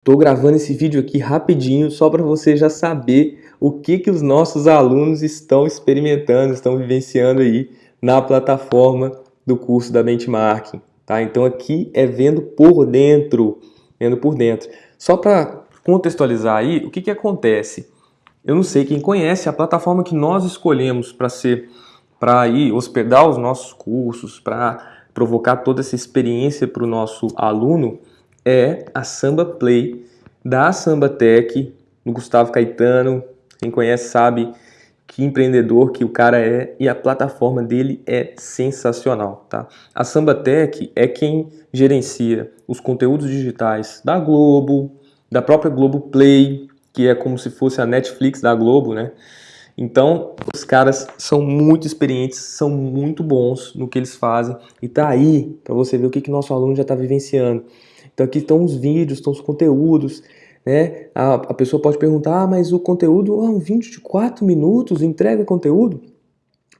Estou gravando esse vídeo aqui rapidinho só para você já saber o que, que os nossos alunos estão experimentando, estão vivenciando aí na plataforma do curso da Benchmarking. Tá? Então aqui é vendo por dentro, vendo por dentro. Só para contextualizar aí, o que, que acontece? Eu não sei quem conhece a plataforma que nós escolhemos para ser, para hospedar os nossos cursos, para provocar toda essa experiência para o nosso aluno, é a Samba Play da Samba Tech, do Gustavo Caetano. Quem conhece sabe que empreendedor que o cara é e a plataforma dele é sensacional, tá? A Samba Tech é quem gerencia os conteúdos digitais da Globo, da própria Globo Play, que é como se fosse a Netflix da Globo, né? Então, os caras são muito experientes, são muito bons no que eles fazem e tá aí para você ver o que, que nosso aluno já está vivenciando. Então aqui estão os vídeos, estão os conteúdos, né? A, a pessoa pode perguntar, ah, mas o conteúdo, ah, um vídeo de 4 minutos entrega conteúdo?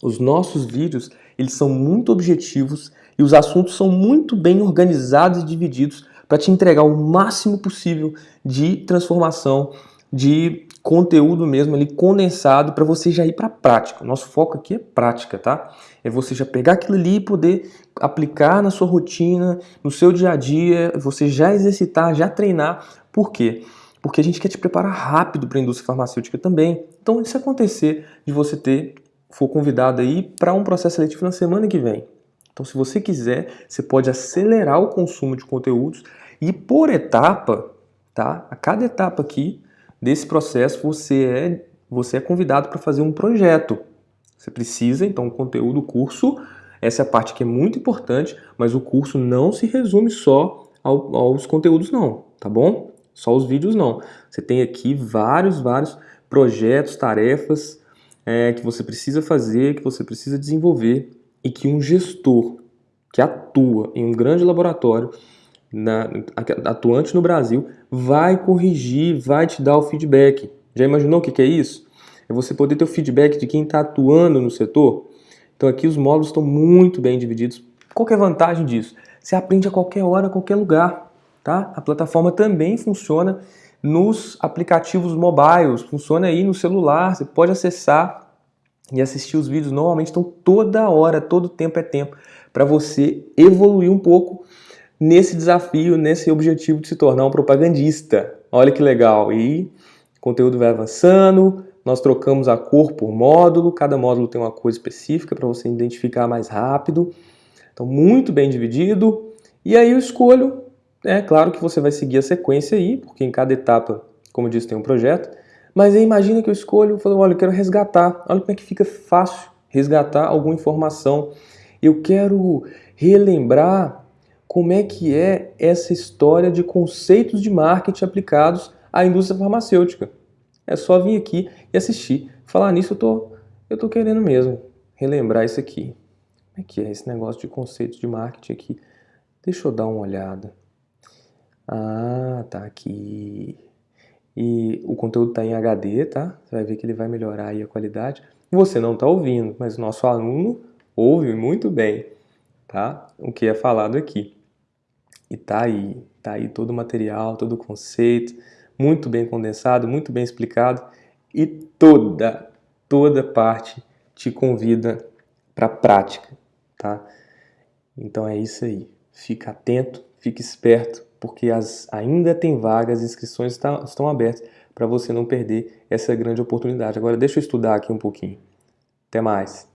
Os nossos vídeos, eles são muito objetivos e os assuntos são muito bem organizados e divididos para te entregar o máximo possível de transformação, de conteúdo mesmo ali condensado para você já ir para a prática. Nosso foco aqui é prática, tá? É você já pegar aquilo ali e poder aplicar na sua rotina, no seu dia a dia, você já exercitar, já treinar. Por quê? Porque a gente quer te preparar rápido para a indústria farmacêutica também. Então, se acontecer de você ter, for convidado aí para um processo seletivo na semana que vem. Então, se você quiser, você pode acelerar o consumo de conteúdos e por etapa, tá? A cada etapa aqui, desse processo você é, você é convidado para fazer um projeto. Você precisa, então, o conteúdo, curso, essa é a parte que é muito importante, mas o curso não se resume só ao, aos conteúdos não, tá bom? Só os vídeos não. Você tem aqui vários, vários projetos, tarefas é, que você precisa fazer, que você precisa desenvolver e que um gestor que atua em um grande laboratório na, atuante no Brasil vai corrigir, vai te dar o feedback. Já imaginou o que é isso? É você poder ter o feedback de quem está atuando no setor. Então aqui os módulos estão muito bem divididos. Qual é a vantagem disso? Você aprende a qualquer hora, a qualquer lugar. Tá? A plataforma também funciona nos aplicativos mobiles, funciona aí no celular, você pode acessar e assistir os vídeos normalmente, estão toda hora, todo tempo é tempo, para você evoluir um pouco nesse desafio, nesse objetivo de se tornar um propagandista. Olha que legal! E o conteúdo vai avançando, nós trocamos a cor por módulo, cada módulo tem uma cor específica para você identificar mais rápido. Então, muito bem dividido. E aí eu escolho, é claro que você vai seguir a sequência aí, porque em cada etapa, como eu disse, tem um projeto. Mas aí imagina que eu escolho, eu falo, olha, eu quero resgatar. Olha como é que fica fácil resgatar alguma informação. Eu quero relembrar como é que é essa história de conceitos de marketing aplicados à indústria farmacêutica. É só vir aqui e assistir. Falar nisso eu tô, eu tô querendo mesmo relembrar isso aqui. Como é que é esse negócio de conceitos de marketing aqui? Deixa eu dar uma olhada. Ah, tá aqui. E o conteúdo está em HD, tá? Você vai ver que ele vai melhorar aí a qualidade. Você não está ouvindo, mas o nosso aluno ouve muito bem, tá? O que é falado aqui. E tá aí, tá aí todo o material, todo o conceito, muito bem condensado, muito bem explicado e toda, toda parte te convida para a prática, tá? Então é isso aí. Fica atento, fique esperto, porque as, ainda tem vagas, as inscrições tá, estão abertas para você não perder essa grande oportunidade. Agora deixa eu estudar aqui um pouquinho. Até mais.